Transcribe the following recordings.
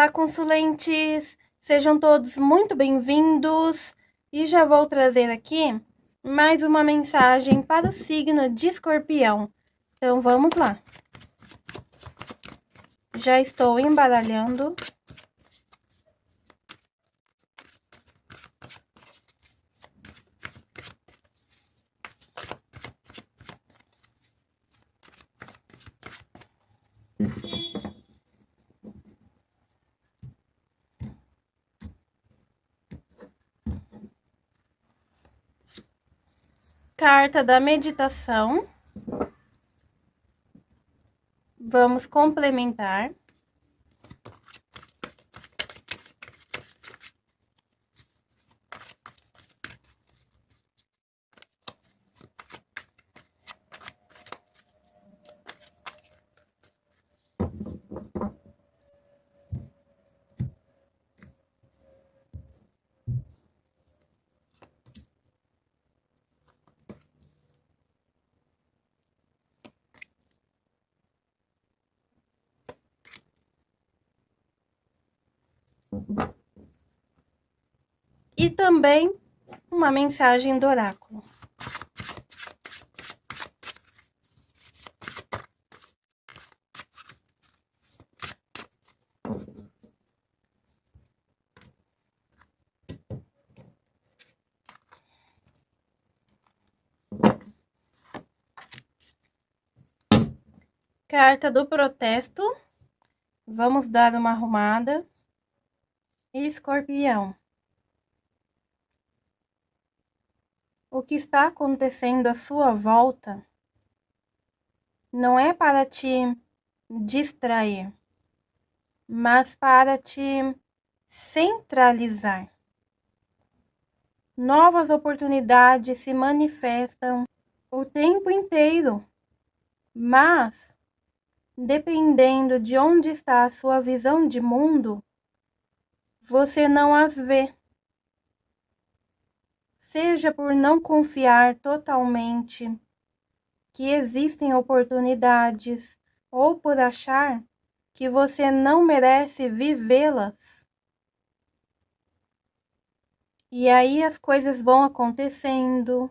Olá, consulentes! Sejam todos muito bem-vindos e já vou trazer aqui mais uma mensagem para o signo de escorpião. Então, vamos lá. Já estou embaralhando. Carta da meditação. Vamos complementar. E também uma mensagem do oráculo. Carta do protesto. Vamos dar uma arrumada. Escorpião. O que está acontecendo à sua volta não é para te distrair, mas para te centralizar. Novas oportunidades se manifestam o tempo inteiro, mas dependendo de onde está a sua visão de mundo, você não as vê. Seja por não confiar totalmente que existem oportunidades ou por achar que você não merece vivê-las. E aí as coisas vão acontecendo.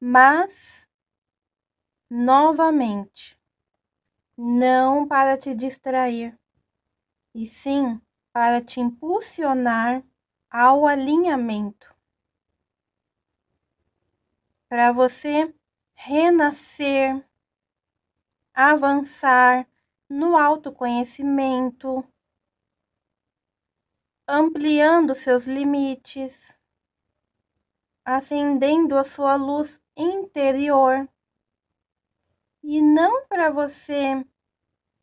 Mas, novamente, não para te distrair, e sim para te impulsionar ao alinhamento. Para você renascer, avançar no autoconhecimento, ampliando seus limites, acendendo a sua luz interior. E não para você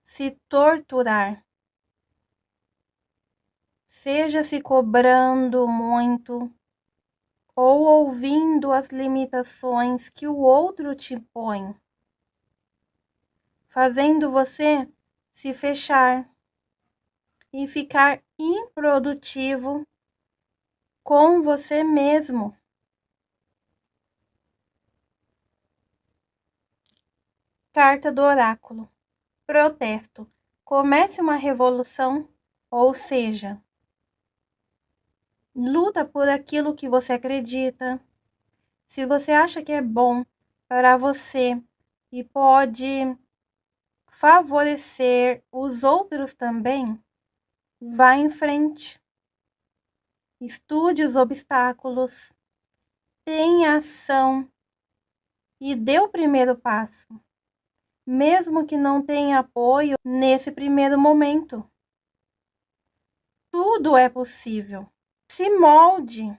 se torturar, seja se cobrando muito ou ouvindo as limitações que o outro te põe, fazendo você se fechar e ficar improdutivo com você mesmo. Carta do Oráculo. Protesto. Comece uma revolução, ou seja, luta por aquilo que você acredita. Se você acha que é bom para você e pode favorecer os outros também, vá em frente. Estude os obstáculos, tenha ação e dê o primeiro passo, mesmo que não tenha apoio nesse primeiro momento. Tudo é possível se molde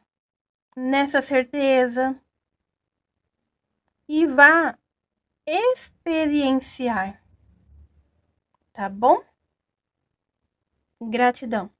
nessa certeza e vá experienciar, tá bom? Gratidão.